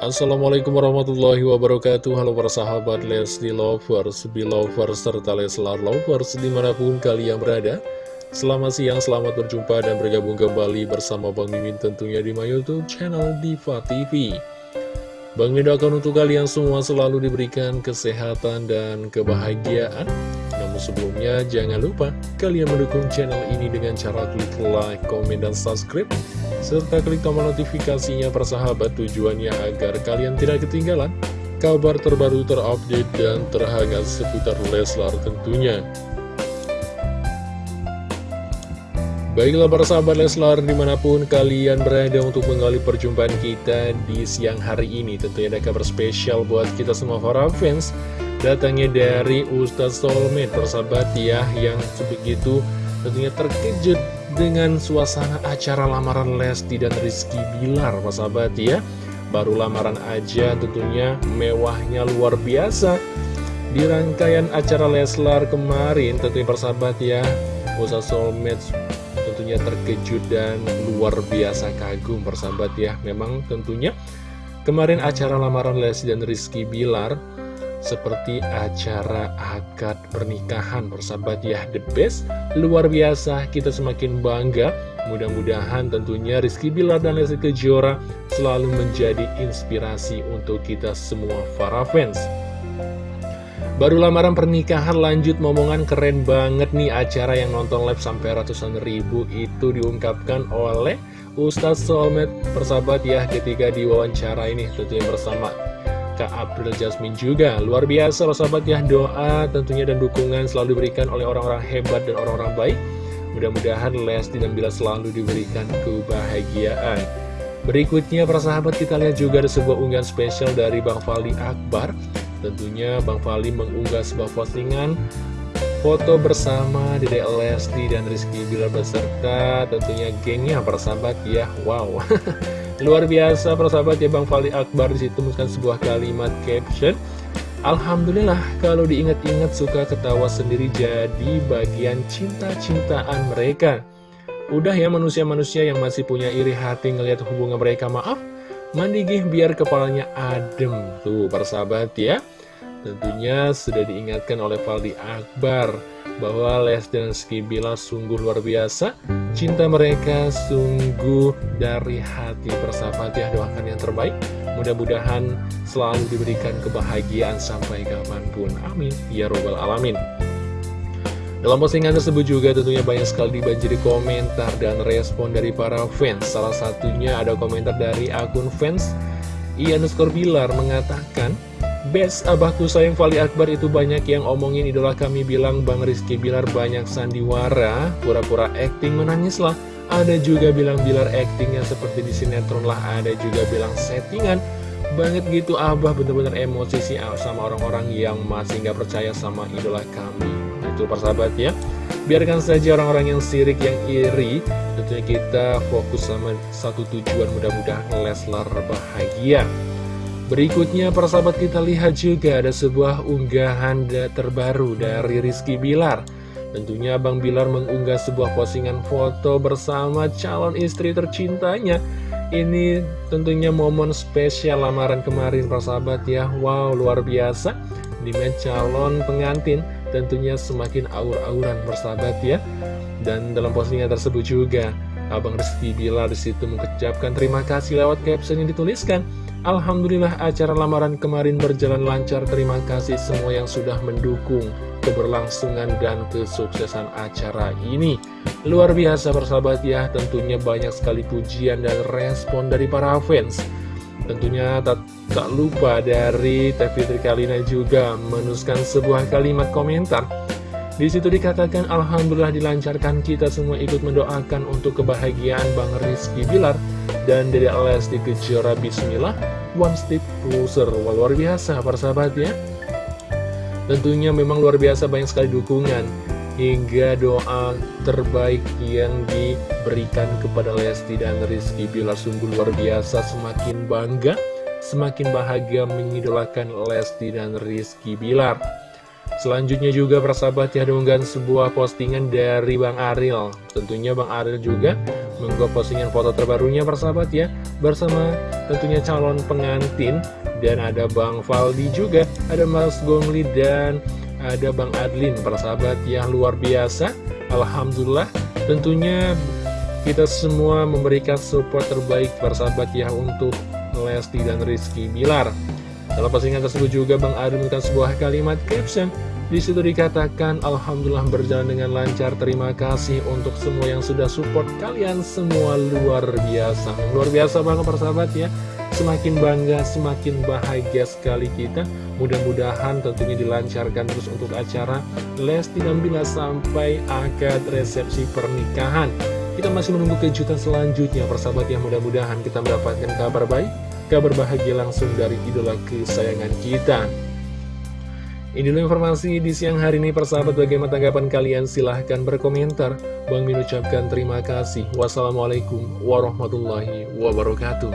Assalamualaikum warahmatullahi wabarakatuh. Halo para sahabat Lesti Lovers, Belovers, serta Leslar Lovers di mana pun kalian berada. Selamat siang, selamat berjumpa dan bergabung kembali bersama Bang Mimin tentunya di my youtube channel Diva TV Bang Mimin doakan untuk kalian semua selalu diberikan kesehatan dan kebahagiaan. Namun sebelumnya jangan lupa kalian mendukung channel ini dengan cara klik like, komen, dan subscribe serta klik tombol notifikasinya persahabat tujuannya agar kalian tidak ketinggalan kabar terbaru terupdate dan terhangat seputar Leslar tentunya. Baiklah para sahabat Leslar di mana pun kalian berada untuk menggali perjumpaan kita di siang hari ini Tentunya ada kabar spesial buat kita semua para fans datangnya dari Ustadz Solmed persahabat ya yang sebegitu tentunya terkejut dengan suasana acara lamaran Lesti dan Rizky Bilar persahabat ya. Baru lamaran aja tentunya mewahnya luar biasa. Di rangkaian acara Leslar kemarin tentunya persahabat ya Ustadz Solmed tentunya terkejut dan luar biasa kagum persahabat ya. Memang tentunya kemarin acara lamaran Lesti dan Rizky Bilar seperti acara akad pernikahan bersahabat ya the best. Luar biasa kita semakin bangga. Mudah-mudahan tentunya Rizky Bilar dan Lesti Kejora selalu menjadi inspirasi untuk kita semua para fans. Baru lamaran pernikahan lanjut momongan keren banget nih acara yang nonton live sampai ratusan ribu itu diungkapkan oleh Ustadz Solmed persahabat ya ketika diwawancara ini. Tentunya bersama Kak April Jasmine juga. Luar biasa loh sahabat ya Doa tentunya dan dukungan selalu diberikan oleh orang-orang hebat dan orang-orang baik. Mudah-mudahan Lesti dan Bila selalu diberikan kebahagiaan. Berikutnya para sahabat kita lihat juga ada sebuah unggahan spesial dari Bang Fali Akbar. Tentunya Bang Fali mengunggah sebuah postingan Foto bersama Dede Lesti dan Rizky Bilar beserta tentunya gengnya para sahabat ya. Wow Luar biasa persahabat ya Bang Fali Akbar di situ menuliskan sebuah kalimat caption. Alhamdulillah kalau diingat-ingat suka ketawa sendiri jadi bagian cinta-cintaan mereka. Udah ya manusia-manusia yang masih punya iri hati ngelihat hubungan mereka maaf Mandi gih biar kepalanya adem. Tuh persahabat ya Tentunya sudah diingatkan oleh Faldi Akbar bahwa Les dan Skibila sungguh luar biasa. Cinta mereka sungguh dari hati persahabat ya Doakan yang terbaik. Mudah-mudahan selalu diberikan kebahagiaan sampai kapan pun. Amin. Ya Robbal Alamin. Dalam postingan tersebut juga tentunya banyak sekali dibanjiri komentar dan respon dari para fans. Salah satunya ada komentar dari akun fans Ian Bilar mengatakan Best abahku sayang Fali Akbar itu banyak yang omongin idola kami bilang Bang Rizky Bilar banyak sandiwara Pura-pura acting menangis lah. Ada juga bilang Bilar actingnya seperti di sinetron lah. Ada juga bilang settingan. Banget gitu abah. Bener-bener emosi sih sama orang-orang yang masih nggak percaya sama idola kami. Itu persahabat ya. Biarkan saja orang-orang yang sirik, yang iri. Tentunya kita fokus sama satu tujuan. Mudah-mudahan Leslar bahagia Berikutnya persahabat kita lihat juga ada sebuah unggahan terbaru dari Rizky Bilar. Tentunya Bang Bilar mengunggah sebuah postingan foto bersama calon istri tercintanya. Ini tentunya momen spesial lamaran kemarin persahabat ya. Wow luar biasa. Di mana calon pengantin tentunya semakin aur-auran persahabat ya. Dan dalam postingan tersebut juga Abang Rizky Bilar di situ mengucapkan terima kasih lewat caption yang dituliskan Alhamdulillah acara lamaran kemarin berjalan lancar. Terima kasih semua yang sudah mendukung keberlangsungan dan kesuksesan acara ini. Luar biasa persahabat ya. Tentunya banyak sekali pujian dan respon dari para fans. Tentunya tak, tak lupa dari Teh Fitri Kalina juga menuliskan sebuah kalimat komentar. Di situ dikatakan Alhamdulillah dilancarkan. Kita semua ikut mendoakan untuk kebahagiaan Bang Rizky Bilar dan Dede Lesti Kejora Bismillah. One Step Closer. Wah, luar biasa para sahabat ya. Tentunya memang luar biasa banyak sekali dukungan hingga doa terbaik yang diberikan kepada Lesti dan Rizky Bilar. Sungguh luar biasa semakin bangga semakin bahagia mengidolakan Lesti dan Rizky Bilar Selanjutnya juga persahabat ya diunggah sebuah postingan dari Bang Aril. Tentunya Bang Aril juga mengunggah postingan foto terbarunya persahabat ya Bersama tentunya calon pengantin. Dan ada Bang Faldi juga Ada Mas Gongli dan ada Bang Adlin persahabat ya luar biasa. Alhamdulillah tentunya kita semua memberikan support terbaik persahabat ya untuk Lesti dan Rizky Bilar dalam postingan tersebut juga Bang Adlin menemukan sebuah kalimat caption di situ dikatakan, Alhamdulillah berjalan dengan lancar, terima kasih untuk semua yang sudah support kalian semua luar biasa. Luar biasa banget persahabat ya, semakin bangga, semakin bahagia sekali kita. Mudah-mudahan tentunya dilancarkan terus untuk acara Lesti dan Bila sampai akad resepsi pernikahan. Kita masih menunggu kejutan selanjutnya persahabat yang mudah-mudahan kita mendapatkan kabar baik, kabar bahagia langsung dari idola kesayangan kita. Ini informasi di siang hari ini. Persahabat bagaimana tanggapan kalian? Silahkan berkomentar. Bang Min ucapkan terima kasih. Wassalamualaikum warahmatullahi wabarakatuh